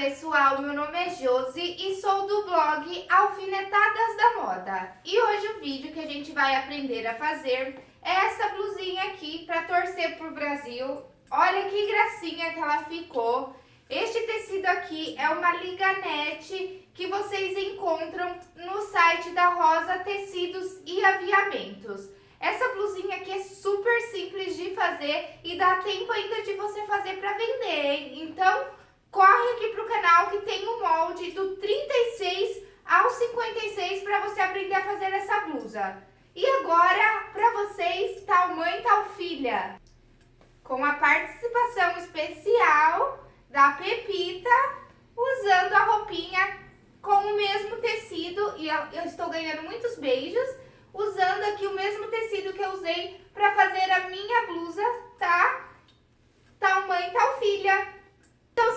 pessoal, meu nome é Josi e sou do blog Alfinetadas da Moda. E hoje o vídeo que a gente vai aprender a fazer é essa blusinha aqui para torcer pro Brasil. Olha que gracinha que ela ficou. Este tecido aqui é uma liganete que vocês encontram no site da Rosa Tecidos e Aviamentos. Essa blusinha aqui é super simples de fazer e dá tempo ainda de você fazer para vender, hein? Então corre aqui pro canal que tem um molde do 36 ao 56 para você aprender a fazer essa blusa. E agora, para vocês, tal mãe, tal filha. Com a participação especial da Pepita, usando a roupinha com o mesmo tecido. E eu estou ganhando muitos beijos, usando aqui o mesmo tecido que eu usei para fazer a minha blusa, tá? Tal mãe, tal filha.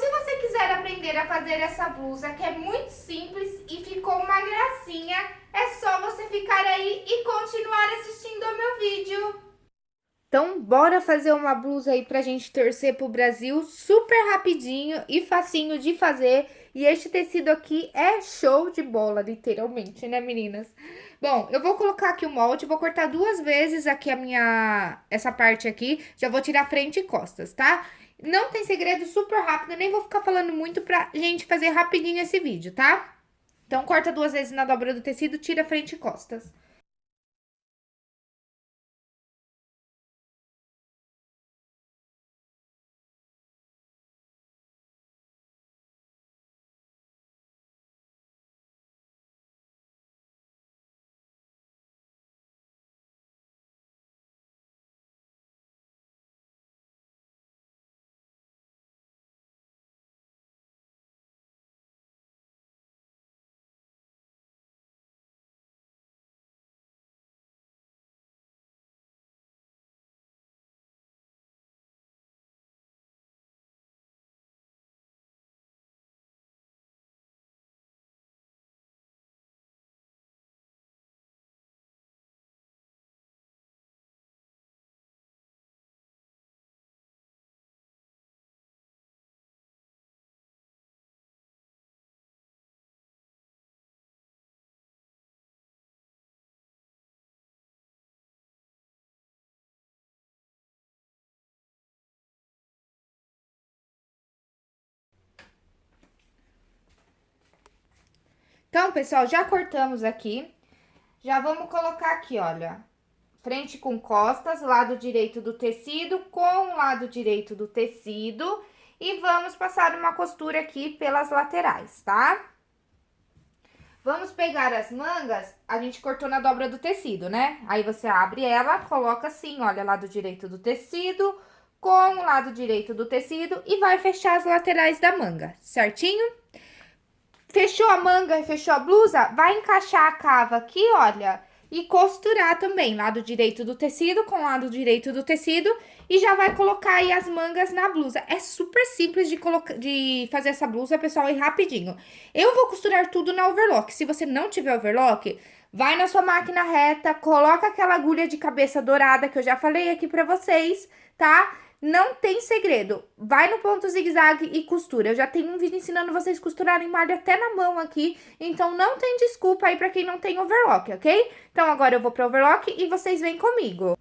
Se você quiser aprender a fazer essa blusa, que é muito simples e ficou uma gracinha, é só você ficar aí e continuar assistindo ao meu vídeo. Então, bora fazer uma blusa aí pra gente torcer pro Brasil, super rapidinho e facinho de fazer. E este tecido aqui é show de bola, literalmente, né, meninas? Bom, eu vou colocar aqui o molde, vou cortar duas vezes aqui a minha, essa parte aqui, já vou tirar frente e costas, tá? Não tem segredo, super rápido, nem vou ficar falando muito pra gente fazer rapidinho esse vídeo, tá? Então, corta duas vezes na dobra do tecido, tira frente e costas. Então, pessoal, já cortamos aqui. Já vamos colocar aqui, olha, frente com costas, lado direito do tecido com o lado direito do tecido. E vamos passar uma costura aqui pelas laterais, tá? Vamos pegar as mangas, a gente cortou na dobra do tecido, né? Aí, você abre ela, coloca assim, olha, lado direito do tecido com o lado direito do tecido e vai fechar as laterais da manga, certinho? Fechou a manga e fechou a blusa? Vai encaixar a cava aqui, olha, e costurar também, lado direito do tecido com lado direito do tecido, e já vai colocar aí as mangas na blusa. É super simples de, de fazer essa blusa, pessoal, e rapidinho. Eu vou costurar tudo na overlock. Se você não tiver overlock, vai na sua máquina reta, coloca aquela agulha de cabeça dourada que eu já falei aqui pra vocês, tá? Não tem segredo. Vai no ponto zigue-zague e costura. Eu já tenho um vídeo ensinando vocês costurarem malha até na mão aqui. Então, não tem desculpa aí pra quem não tem overlock, ok? Então, agora eu vou pro overlock e vocês vêm comigo.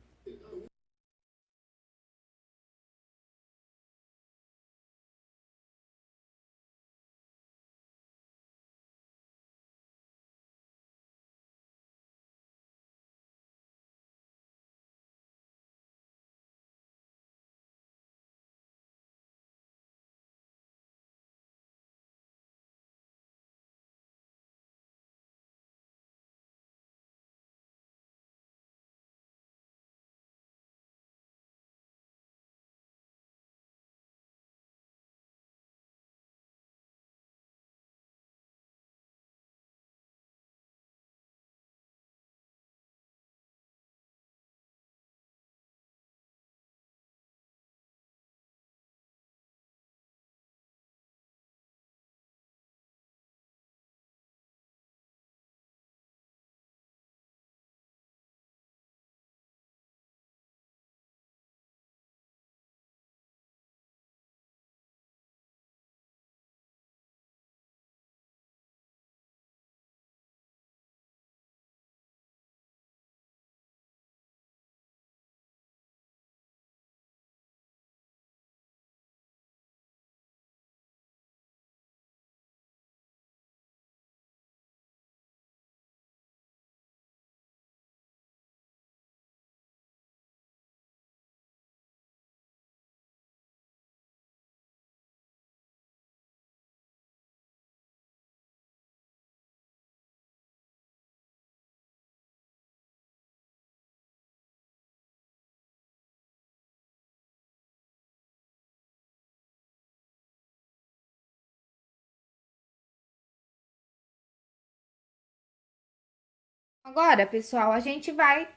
Agora, pessoal, a gente vai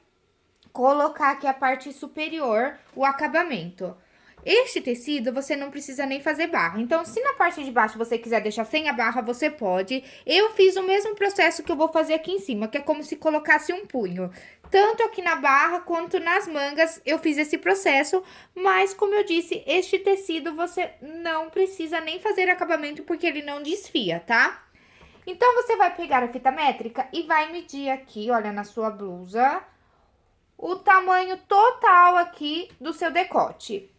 colocar aqui a parte superior, o acabamento. Este tecido, você não precisa nem fazer barra. Então, se na parte de baixo você quiser deixar sem a barra, você pode. Eu fiz o mesmo processo que eu vou fazer aqui em cima, que é como se colocasse um punho. Tanto aqui na barra quanto nas mangas, eu fiz esse processo. Mas, como eu disse, este tecido você não precisa nem fazer acabamento, porque ele não desfia, tá? Então, você vai pegar a fita métrica e vai medir aqui, olha, na sua blusa, o tamanho total aqui do seu decote.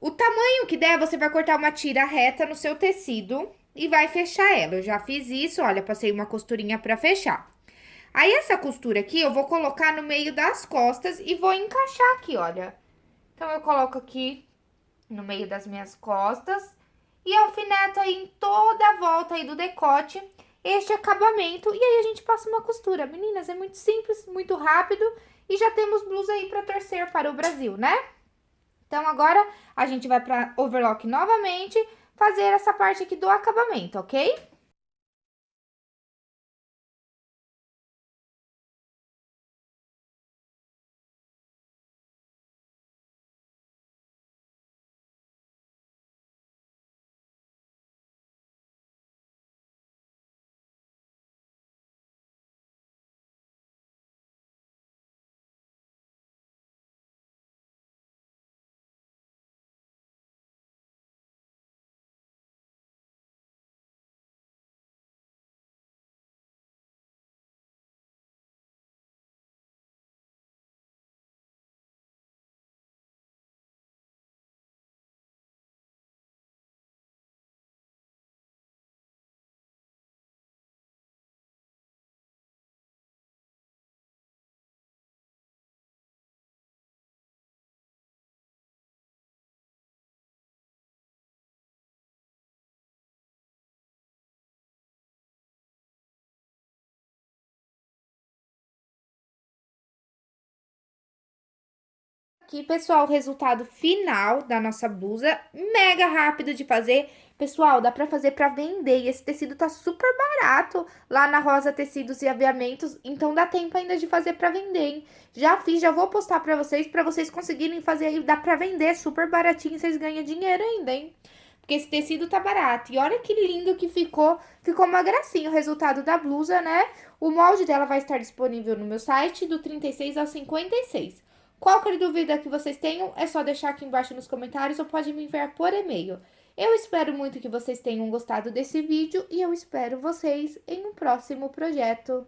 O tamanho que der, você vai cortar uma tira reta no seu tecido e vai fechar ela. Eu já fiz isso, olha, passei uma costurinha pra fechar. Aí, essa costura aqui, eu vou colocar no meio das costas e vou encaixar aqui, olha. Então, eu coloco aqui no meio das minhas costas e alfineto aí em toda a volta aí do decote este acabamento e aí a gente passa uma costura. Meninas, é muito simples, muito rápido e já temos blusa aí pra torcer para o Brasil, né? Então, agora, a gente vai para overlock novamente, fazer essa parte aqui do acabamento, ok? Aqui, pessoal, o resultado final da nossa blusa, mega rápido de fazer. Pessoal, dá pra fazer pra vender e esse tecido tá super barato lá na Rosa Tecidos e Aviamentos, então dá tempo ainda de fazer pra vender, hein? Já fiz, já vou postar pra vocês, pra vocês conseguirem fazer aí, dá pra vender super baratinho, vocês ganham dinheiro ainda, hein? Porque esse tecido tá barato. E olha que lindo que ficou, ficou uma gracinha o resultado da blusa, né? O molde dela vai estar disponível no meu site, do 36 ao 56. Qualquer dúvida que vocês tenham, é só deixar aqui embaixo nos comentários ou pode me enviar por e-mail. Eu espero muito que vocês tenham gostado desse vídeo e eu espero vocês em um próximo projeto.